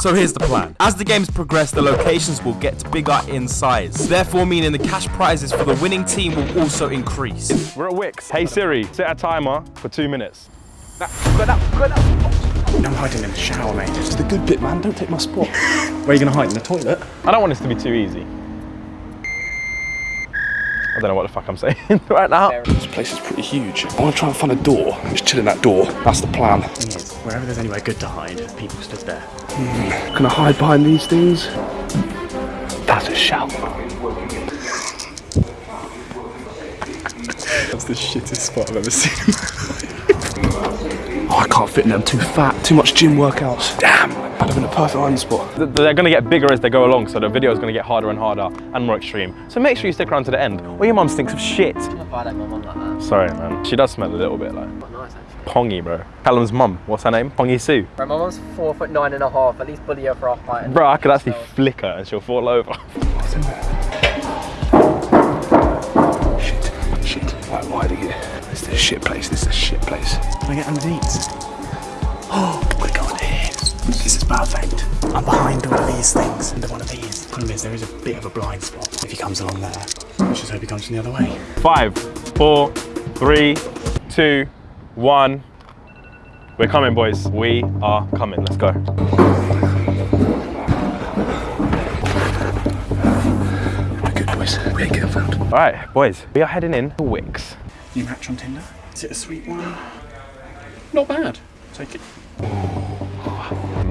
So here's the plan. As the games progress, the locations will get bigger in size, therefore meaning the cash prizes for the winning team will also increase. We're at Wickes. Hey Siri, set a timer for two minutes. I'm hiding in the shower, mate. It's the good bit, man. Don't take my spot. Where are you going to hide? In the toilet? I don't want this to be too easy. I don't know what the fuck I'm saying right now. This place is pretty huge. I want to try and find a door. I'm just chill in that door. That's the plan. Thing wherever there's anywhere good to hide, people stood there. Hmm. Can I hide behind these things? That's a shout. That's the shittest spot I've ever seen. Oh, I can't fit in there. I'm too fat. Too much gym workouts. Damn. I'd have been a perfect hiding spot. They're going to get bigger as they go along, so the video is going to get harder and harder and more extreme. So make sure you stick around to the end, or your mum stinks of shit. I like my mum like that. Sorry, man. She does smell a little bit like Quite nice actually. Pongy, bro. Callum's mum, what's her name? Pongy Sue. Bro, my mum's four foot nine and a half. At least bully her for her height. Bro, I could actually flick her and she'll fall over. Shit. Shit. Right, I'm hiding here. This is a shit place. This is a shit place. Can I get underneath? Oh, we're perfect. I'm behind all of these things, under one of these. The Problem is, there is a bit of a blind spot. If he comes along there, let's just hope he comes from the other way. Five, four, three, two, one. We're coming, boys. We are coming. Let's go. We're good, boys. We ain't getting found. All right, boys. We are heading in to Wickes. New match on Tinder? Is it a sweet one? Not bad. Take it.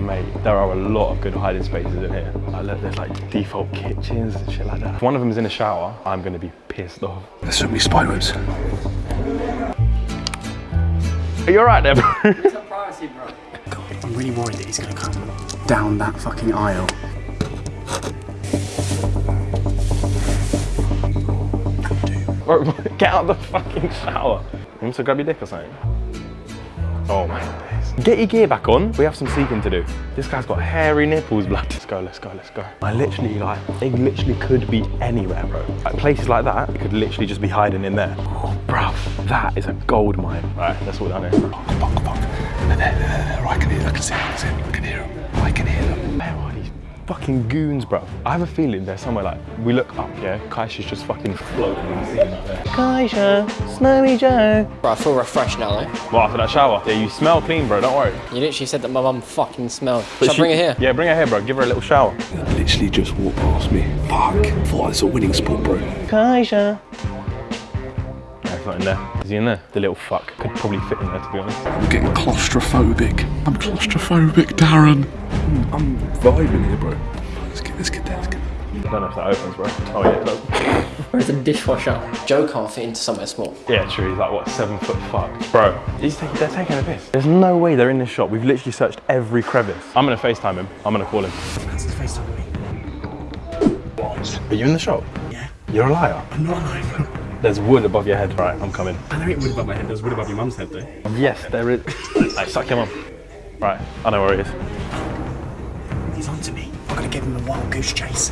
Mate, there are a lot of good hiding spaces in here. Like, look, there's like default kitchens and shit like that. If one of them is in a shower, I'm gonna be pissed off. There's so many spider webs. Are you alright there, bro? Privacy, bro. I'm really worried that he's going to come down that fucking aisle. Bro, Get out of the fucking shower. You want to grab your dick or something? Oh my days. Get your gear back on. We have some seeking to do. This guy's got hairy nipples, blood. Let's go, let's go, let's go. I literally, like, they literally could be anywhere, bro. Like, places like that, could literally just be hiding in there. Oh, bro, that is a gold mine. Right, that's all done here. Fuck, fuck. They're there, they're there. I can hear. I can see. I can see. I can hear. I can hear. Where are these fucking goons, bro? I have a feeling they're somewhere like, we look up, yeah? Kaisha's just fucking floating in the sea out there. Kaisha, Snowy Joe. Bro, I feel refreshed now, eh? though. Well, after that shower, yeah, you smell clean, bro, don't worry. You literally said that my mum fucking smelled. But Shall I bring her here? Yeah, bring her here, bro. Give her a little shower. Literally just walked past me. Fuck. Thought it's a winning spot, bro. Kaisha. No, it's not in there. Is he in there? The little fuck. Could probably fit in there, to be honest. I'm getting claustrophobic. I'm claustrophobic, Darren. I'm, I'm vibing here, bro. Let's get, let's get there. Let's get there. I don't know if that opens, bro. Oh, yeah, it does. Where's the dishwasher? Joe can't fit into somewhere small. Yeah, true. He's like, what, seven foot fuck? Bro, he's taking, they're taking a piss. There's no way they're in this shop. We've literally searched every crevice. I'm going to FaceTime him. I'm going to call him. That's his face on me. Are you in the shop? Yeah. You're a liar. I'm not alive. There's wood above your head. Right, I'm coming. I know it wood above my head. There's wood above your mum's head, though. Yes, there is. hey, suck your mum. Right, I know where he is. He's onto me. I'm going to give him a wild goose chase.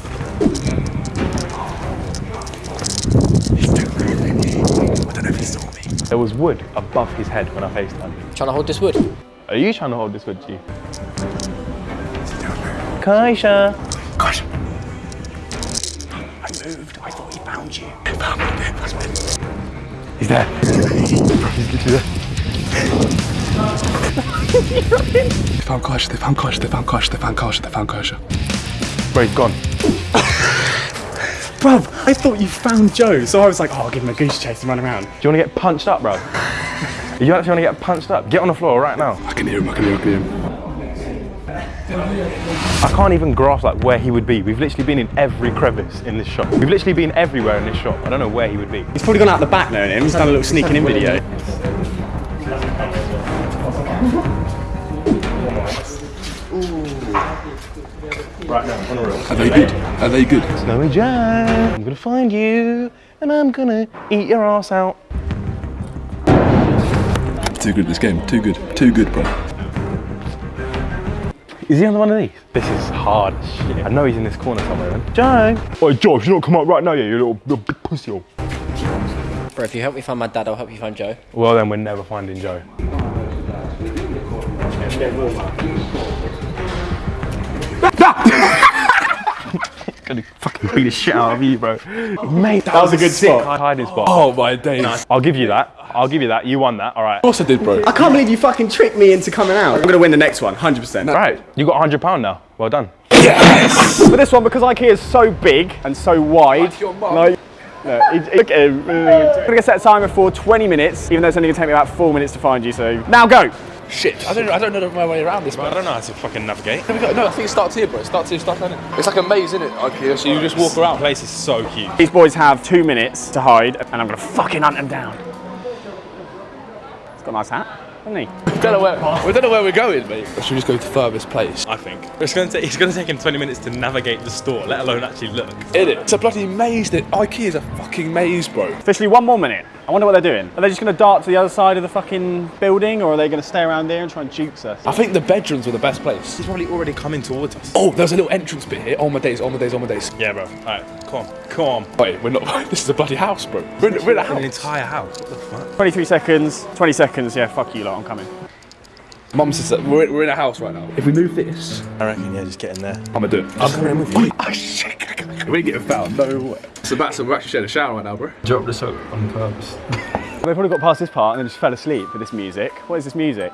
He's too really. I don't know if he saw me. There was wood above his head when I faced him. Trying to hold this wood. Are you trying to hold this wood, G? Kaisha. Gosh. I moved. I thought he found you. He's there. He's literally there. They found Kaisha. They found Kaisha. They found Kaisha. They found Kaisha. They found Kaisha. Bro, he's gone. Bruv, I thought you found Joe, so I was like, oh, I'll give him a goose chase and run around. Do you want to get punched up, bro? you actually want to get punched up? Get on the floor right now. I can hear him. I can hear him. I can hear him. I can't even grasp like where he would be. We've literally been in every crevice in this shop. We've literally been everywhere in this shop. I don't know where he would be. He's probably gone out the back knowing him. He's done a little sneaking in video. Right now, on the real. Are they good? Are they good? Snowy Joe, I'm gonna find you and I'm gonna eat your ass out. Too good this game. Too good. Too good, bro. Is he on the one of these? This is hard as shit. I know he's in this corner somewhere then. Joe! Oh, Joe, you don't come out right now, yeah, you little, little big pussy. hole. Bro, if you help me find my dad, I'll help you find Joe. Well, then we're never finding Joe. Gonna fucking beat the shit out of you, bro. Mate, that, was a good sick spot. hiding spot. Oh my days. I'll give you that. I'll give you that. You won that. All right. Of course I did, bro. I can't believe you fucking tricked me into coming out. I'm gonna win the next one, 100%. Right. You got hundred pound now. Well done. Yes! For this one, because IKEA is so big and so wide, your mum. like, no, it- look at him. I'm gonna set a timer for 20 minutes, even though it's only gonna take me about four minutes to find you. So now go. Shit, I don't, I don't know my way around this, man. I don't know how to fucking navigate. We got- No, I think it starts here, bro. It starts here, starts down here. It's like a maze, isn't it? IKEA, so you just walk around. The around. place is so cute. These boys have two minutes to hide, and I'm gonna fucking hunt them down. He's got a nice hat, hasn't he? We don't know where, we don't know where we're going, mate. Should we just go to the furthest place? I think. It's gonna take. It's gonna take him 20 minutes to navigate the store, let alone actually look. In it. It's a bloody maze. That IKEA is a fucking maze, bro. Officially one more minute. I wonder what they're doing. Are they just gonna dart to the other side of the fucking building, or are they gonna stay around there and try and jukes us? I think the bedrooms were the best place. He's probably already coming towards us. Oh, there's a little entrance bit here. Oh my days, oh my days, oh my days. Yeah, bro. All right, come on, come on. Wait, we're not. This is a bloody house, bro. We're in, we're in a An entire house. What the fuck? 23 seconds, 20 seconds, yeah, fuck you lot, I'm coming. Mum says that we're, we're in a house right now. If we move this, I reckon. Yeah, just get in there. I'm gonna do it. I'm coming in with you. Oh shit! We get getting found. No way. Sebastian, we're actually sharing a shower right now, bro. Drop the soap on purpose. They probably got past this part and then just fell asleep with this music. What is this music?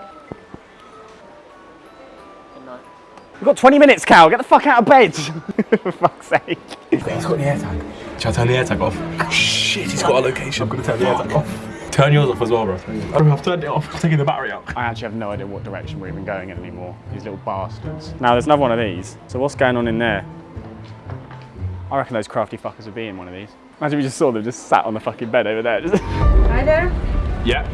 We've got 20 minutes, Cal. Get the fuck out of bed. For fuck's sake. He's got the AirTag. Shall I turn the AirTag off? Oh, shit, he's got a location. I'm gonna turn the AirTag off. Turn yours off as well, bro. Oh, I've turned it off. I'm taking the battery out. I actually have no idea what direction we're even going in anymore. These little bastards. Now, there's another one of these. So what's going on in there? I reckon those crafty fuckers would be in one of these. Imagine we just saw them just sat on the fucking bed over there. Hi there. Yeah.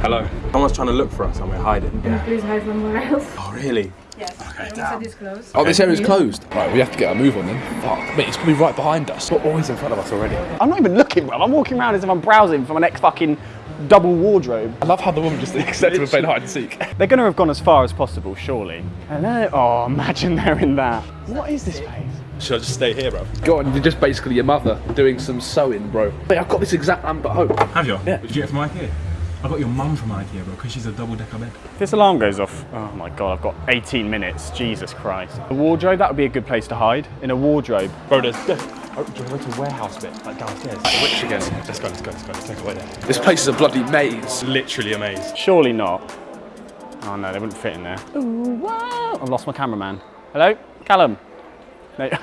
Hello. Someone's trying to look for us and we're hiding. Can you please hide somewhere else? Oh, really? Yes. Okay, the room is closed. Oh, this area's closed. Right, we have to get our move on then. Fuck. Mate, it's probably right behind us. We're always in front of us already. I'm not even looking, bro. I'm walking around as if I'm browsing for my next fucking double wardrobe. I love how the woman just accepted we're playing hide and seek. They're going to have gone as far as possible, surely. Hello? Oh, imagine they're in that. What is this place? Should I just stay here, bro? Go on, you're just basically your mother doing some sewing, bro. Mate, I've got this exact lamp at home. Have you? Yeah. Did you get it from IKEA? I got your mum from IKEA, bro, because she's a double decker bed. If this alarm goes off, oh my god, I've got 18 minutes. Jesus Christ. A wardrobe, that would be a good place to hide. In a wardrobe. Bro, there's. There's oh, do you want to go to warehouse bit, like downstairs? Which again? Let's go, let's go, let's go. Let's take away there. This place is a bloody maze. Literally a maze. Surely not. Oh no, they wouldn't fit in there. Ooh, wow. I've lost my cameraman. Hello? Callum? No.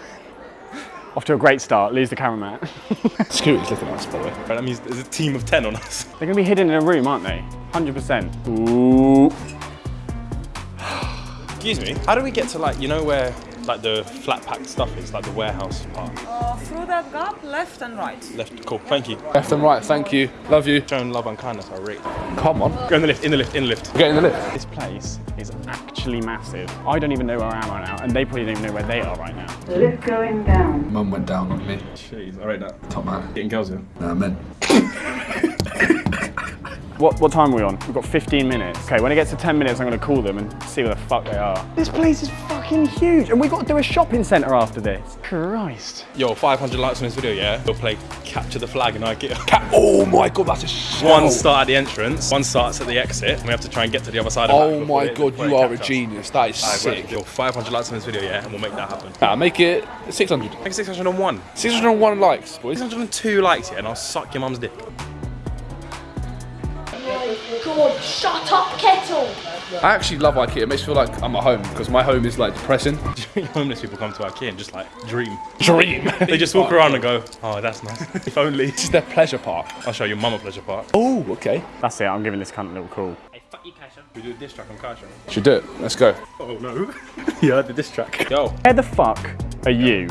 Off to a great start, lose the cameraman. Security's looking at us, by the way. Right, that means there's a team of 10 on us. They're gonna be hidden in a room, aren't they? 100%. Ooh. Excuse me. How do we get to like, you know where like the flat packed stuff is, like the warehouse part? Uh, through that gap, left and right. Left. Cool. Thank you. Left and right, thank you. Love you. Showing love and kindness, I rate. Come on. Go in the lift, in the lift, in the lift. Get in the lift. This place is actually massive. I don't even know where I am right now, and they probably don't even know where they are right now. Lift going down. Mum went down on me. Jeez, I rate that. Top man. Getting girls in. Nah, men. What, what time are we on? We've got 15 minutes. Okay, when it gets to 10 minutes, I'm gonna call them and see where the fuck they are. This place is fucking huge, and we've got to do a shopping centre after this. Christ. Yo, 500 likes on this video, yeah? We'll play capture the flag in IKEA. Cat. Oh my god, that's a shit. One start at the entrance, one starts at the exit, and we have to try and get to the other side of Oh that before my god, you are a capture us. genius. That is Alright, sick. bro, Yo, 500 likes on this video, yeah? And we'll make that happen. Nah, make it 600. Make it 601. 601 likes, boys. 602 likes, yeah? And I'll suck your mum's dick. God, shut up, kettle! I actually love IKEA. It makes me feel like I'm at home because my home is like depressing. Homeless people come to IKEA and just like dream. Dream. They just walk around and go, oh, that's nice. if only. This is their pleasure park. I'll show your mum a pleasure park. Oh, okay. That's it, I'm giving this cunt a little call. Hey, fuck you, Kasha. We do a diss track on Kasha. Should do it. Let's go. Oh no. yeah, the diss track. Yo, Where the fuck are you?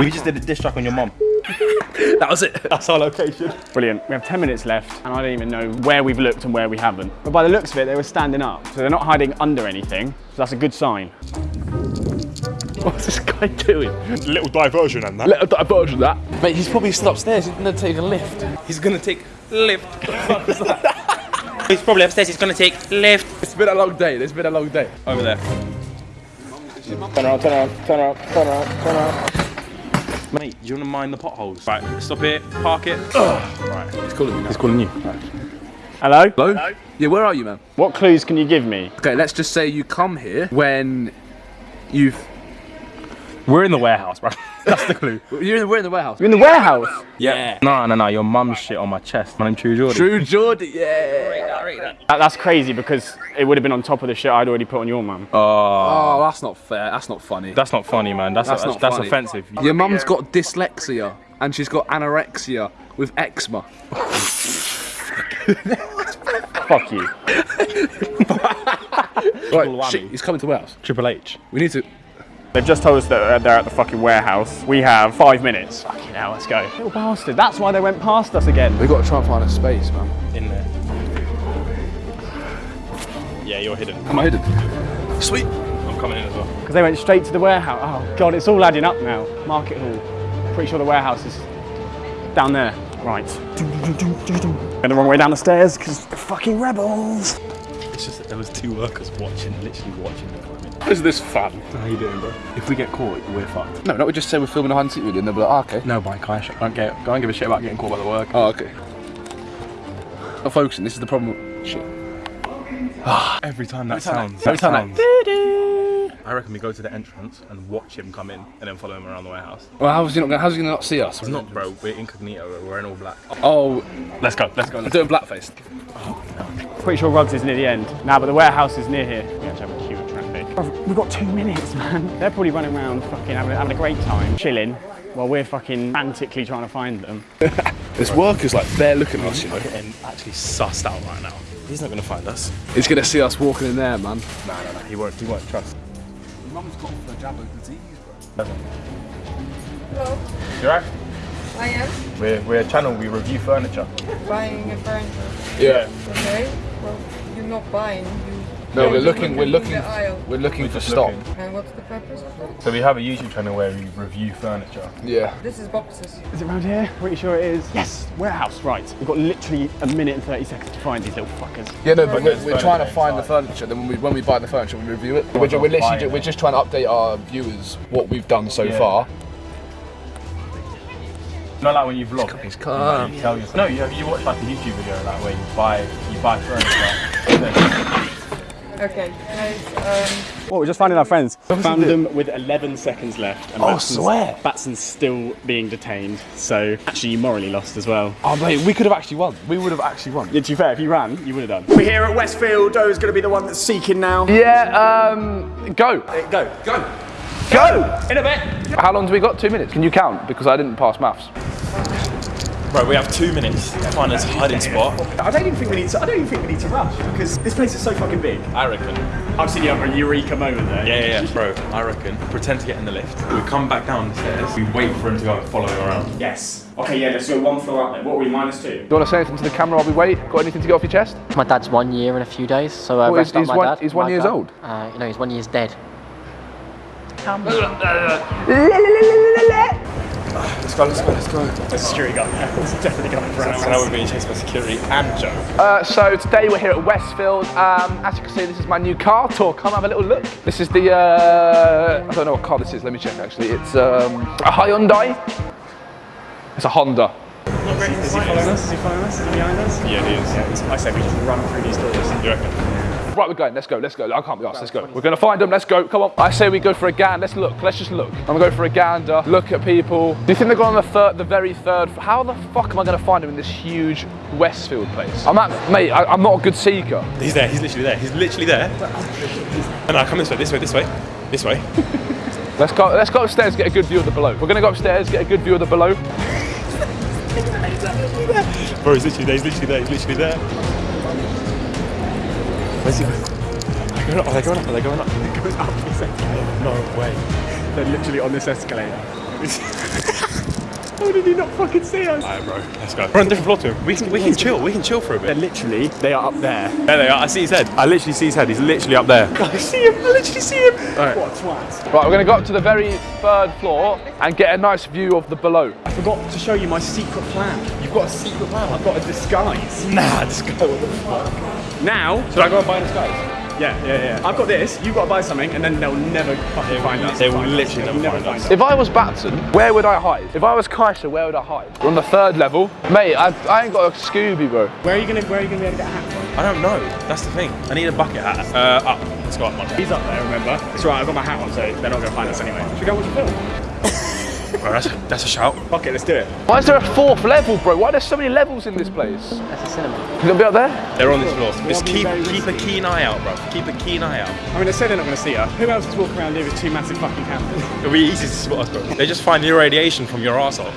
we just did a diss track on your mum. that was it. That's our location. Brilliant. We have 10 minutes left, and I don't even know where we've looked and where we haven't. But by the looks of it, they were standing up, so they're not hiding under anything. So that's a good sign. What's this guy doing? Little diversion and that. Let a diversion that. Mate, he's probably still upstairs. He's gonna take a lift. He's gonna take lift. He's probably upstairs. He's gonna take lift. It's been a long day. It's been a long day. Over there. Turn around, turn around, turn around, turn around, turn around. Mate, do you wanna mind the potholes? Right, stop it, park it. Ugh. Right. He's calling me now. He's calling you. Hello? Hello? Yeah, where are you, man? What clues can you give me? Okay, let's just say you come here when you've. We're in the warehouse, bro. That's the clue. You're in, we're in the warehouse. You're in the warehouse. Yeah. No, no, no. Your mum's shit on my chest. My name's True Jordan. True Geordie, yeah. That, that's crazy because it would have been on top of the shit I'd already put on your mum. Oh, Oh, that's not fair. That's not funny. that's not funny, man. That's That's that's, not that's funny. offensive. Your mum's got dyslexia and she's got anorexia with eczema. Fuck you. Right, shit, he's coming to warehouse. Triple H. We need to. They've just told us that they're at the fucking warehouse. We have five minutes. Fucking hell, let's go. Little bastard. That's why they went past us again. We've got to try and find a space, man. In there. Yeah, you're hidden. Am I hidden? Sweet. I'm coming in as well. Because they went straight to the warehouse. Oh god, it's all adding up now. Market hall. Pretty sure the warehouse is down there. Right. Going the wrong way down the stairs because the fucking rebels. It's just that there was two workers watching, literally watching the coming. Is this fun? How you doing, bro? If we get caught, we're fucked. No, not we just say we're filming a hide and seek video and they'll be like, oh, okay. No, Mike, I don't get. Don't give a shit about getting caught by the work. Oh, okay. Not focusing, this is the problem. Shit. Every time that time sounds. that- every that time that- sounds- I reckon we go to the entrance and watch him come in, and then follow him around the warehouse. Well, how's he not gonna, how's he gonna not see us? It's not, bro. We're incognito. We're in all black. Oh, Let's go. Let's go. I'm doing blackface. Oh, Pretty sure Ruggs is near the end. Now, but the warehouse is near here. We We've got two minutes, man. They're probably running around fucking having, having a great time, chilling, while we're fucking frantically trying to find them. This worker's like bare looking at us, you know. Getting actually sussed out right now. He's not gonna find us. He's gonna see us walking in there, man. No, no, no. He won't. He won't trust. Mum's got flagella disease, bro. Hello, You're right. I am We're we're a channel. We review furniture. buying a furniture. Yeah. Okay, well, you're not buying. You No, we're you're looking. We're looking. We're looking for just stock. looking. And what's the purpose of that? So we have a YouTube channel where we review furniture. Yeah. This is boxes. Is it around here? Pretty sure it is. Yes, warehouse, right. We've got literally a minute and 30 seconds to find these little fuckers. Yeah, no, but we're, we're trying to furniture find the furniture. Then when we when we buy the furniture, we review it. We're, We're ju- we're not literally buying ju- we're just trying to update our viewers what we've done so Yeah. far. Not like when you vlog. He's you, calm. you tell yourself. No, you you watch like a YouTube video like where you buy you buy furniture. then- Okay, guys. Um, Well, we're just finding our friends. Found them with 11 seconds left. And Oh, Batson's- swear. Batson's still being detained, so actually you morally lost as well. Oh mate, we could have actually won. We would have actually won. Yeah, to be fair, if you ran, you would have done. We're here at Westfield. Doe's going to be the one that's seeking now. Yeah. Um. Go. Go. Go. Go! In a bit. How long do we got? Two minutes. Can you count? Because I didn't pass maths. Right, we have two minutes to find us a hiding spot. I don't even think we need to. I don't even think we need to rush because this place is so fucking big. I reckon. I've seen you have a eureka moment there. Yeah, yeah, yeah, bro. I reckon. Pretend to get in the lift. We come back down the stairs. We wait for him to go and follow him around. Yes. Okay, yeah. Let's go one floor up there. What are we minus two? Do you want to say anything to the camera while we wait? Got anything to get off your chest? My dad's one year in a few days, so uh, Well, rest he's- up he's my one- dad. he's one My years dad. old? Uh, you know, he's one year's dead. Let's go, let's go, let's go. There's a security guard there. There's definitely going for So now we're being chased by security and Joe. Uh, so today we're here at Westfield. Um, as you can see, this is my new car tour. Come have a little look. This is the, uh, I don't know what car this is. Let me check actually. It's um, a Hyundai. It's a Honda. Is he following us? Is he following us? Is he behind us? Yeah, he is. Yeah, I say we just run through these doors. You reckon? Right, we're going. Let's go. Let's go. I can't be asked. Let's go. We're gonna find them. Let's go. Come on. I say we go for a gander. Let's look. Let's just look. I'm gonna go for a gander. Look at people. Do you think they're going on the third, the very third? How the fuck am I gonna find them in this huge Westfield place? I'm at, mate. I, I'm not a good seeker. He's there, he's literally there. He's literally there. And I come this way, this way, this way, this way. Let's go. Let's go upstairs. Get a good view of the below. We're gonna go upstairs. Get a good view of the below. Bro, he's literally there, he's literally there, he's literally there. Where's he going? Are they going up? Are they going up? Are they going up? It goes up this escalator. No way. They're literally on this escalator. How did he not fucking see us? Alright, bro, let's go. We're on a different floor to him. We can, we can chill, we can chill for a bit. They're literally, they are up there. There they are, I see his head. I literally see his head. He's literally up there. I see him, I literally see him. What twats. Right, we're gonna go up to the very third floor and get a nice view of the below. I forgot to show you my secret plan. You've got a secret plan. I've got a disguise. Nah, this guy, what the fuck? Now, Should I go and buy this guy? Yeah, yeah, yeah. I've got this. You've got to buy something, and then they'll never fucking find us. they will literally They'll never find us. If I was Batson, where would I hide? If I was Kaiser, where would I hide? We're on the third level. Mate, I, I ain't got a Scooby, bro. Where are you gonna Where are you gonna be able to get a hat from? I don't know. That's the thing. I need a bucket hat. Uh, up. Let's go up, Monty. He's up there. Remember? It's right. I've got my hat on, so they're not gonna find us anyway. Should we go watch a film? Bro, that's, that's a shout. Fuck it, let's do it. Why is there a fourth level, bro? Why are there so many levels in this place? That's a cinema. You gonna be up there? They're on this floor. Just be keep very keep a keen eye out, bro. Keep a keen eye out. I mean, they say they're not gonna see us. Who else is walking around here with two massive fucking cameras? It'll be easy to spot us, bro. They just find your radiation from your arsehole.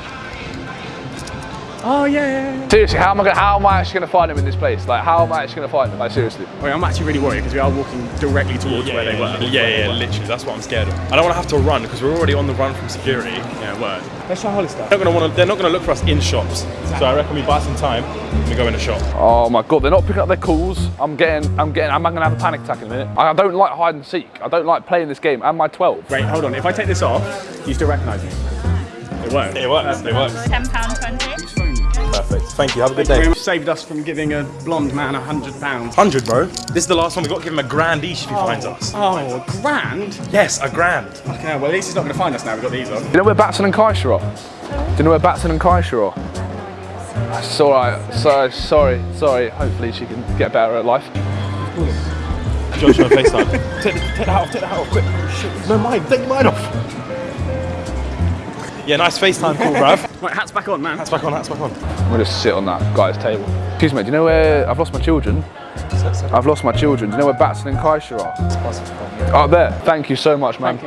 Oh yeah, yeah, yeah. Seriously, how am I gonna, how am I actually gonna find them in this place? Like, how am I actually gonna find them? Like, seriously. Oh, Wait, I'm actually really worried because we are walking directly towards where they were. Yeah, yeah, literally. That's what I'm scared of. I don't want to have to run because we're already on the run from security. Yeah, word. Let's try Hollister. They're not gonna want to. They're not gonna look for us in shops. So I reckon we buy some time. and We go in a shop. Oh my god, they're not picking up their calls. I'm getting, I'm getting, I'm gonna have a panic attack in a minute. I don't like hide and seek. I don't like playing this game. Am I 12? Wait, hold on. If I take this off, you still recognise me? It won't. It works. It works. £10.20. Perfect. Thank you. Have a good You day. saved us from giving a blonde man a hundred pounds. Hundred, bro. This is the last one. We've got to give him a grand each if he finds oh. us. Oh, a grand? Yes, a grand. Fucking hell, well at least he's not going to find us now, we've got these on. You know where Batson and Kaisha are? Do you know where Batson and Kaisha are? It's alright. So, sorry, sorry. Hopefully she can get better at life. Josh on FaceTime. take, the, take that off. Take that off. Quick. Shit. No mine. Take mine off. Yeah, nice FaceTime call, bruv. Right, hat's back on, man. Hats back on. hats back on. I'm gonna sit on that guy's table. Excuse me, do you know where I've lost my children? I've lost my children. Do you know where Batson and Kaisha are? Up there. Thank you so much, man.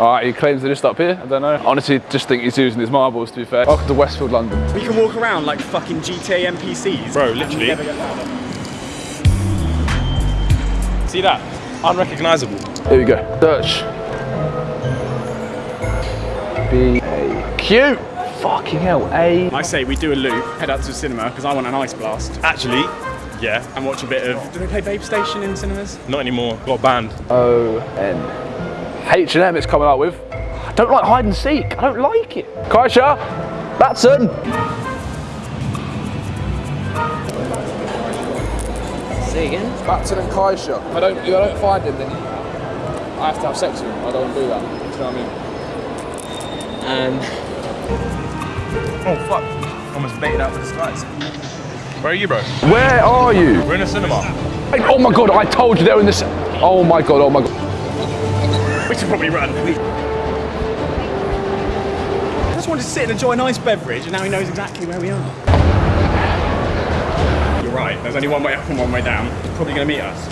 Alright, he claims they're just up here. I don't know. Honestly, just think he's using his marbles, to be fair. Welcome to Westfield, London. We can walk around like fucking GTA NPCs. Bro, literally. never get found. See that? Unrecognizable. Here we go. Search. B A Q. Fucking hell. A. I say we do a loop, head out to the cinema because I want an ice blast Actually, yeah. and watch a bit of. Do they play Babe Station in cinemas? Not anymore. Got banned. O N. H and M. It's coming up with. I don't like hide and seek. I don't like it. Kaisha. Batson. Say again? Batson and Kaisha. If I don't, if I don't find him, then I have to have sex with him. I don't want to do that. Do you know what I mean? Um, Oh fuck. Almost baited out with the skies. Where are you, bro? Where are you? We're in a cinema. Oh my god, I told you they were in this. Oh my god, oh my god. We should probably run. I just wanted to sit and enjoy a nice beverage, and now he knows exactly where we are. You're right. There's only one way up and one way down. He's probably going to meet us.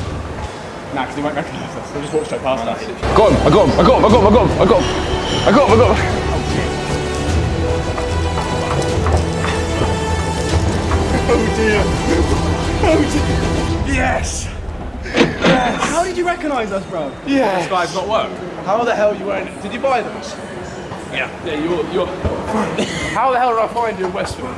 Nah, because he won't recognise us. He'll just walk straight past us. Got him, I got him, I got him, I got him, I got him, I got him. I got him, I got him. Oh dear. Oh dear. Yes. Yes. How did you recognise us, bro? Yeah. This guy's not work. How the hell are you wearing it? Did you buy those? Yeah. Yeah, you're, you're. How the hell did I find you in Westfield?